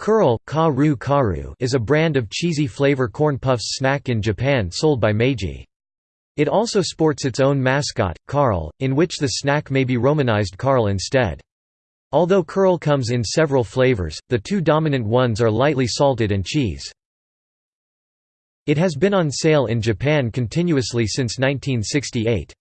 Curl karu karu is a brand of cheesy flavor corn puffs snack in Japan sold by Meiji. It also sports its own mascot, Carl, in which the snack may be romanized Carl instead. Although Curl comes in several flavors, the two dominant ones are lightly salted and cheese. It has been on sale in Japan continuously since 1968.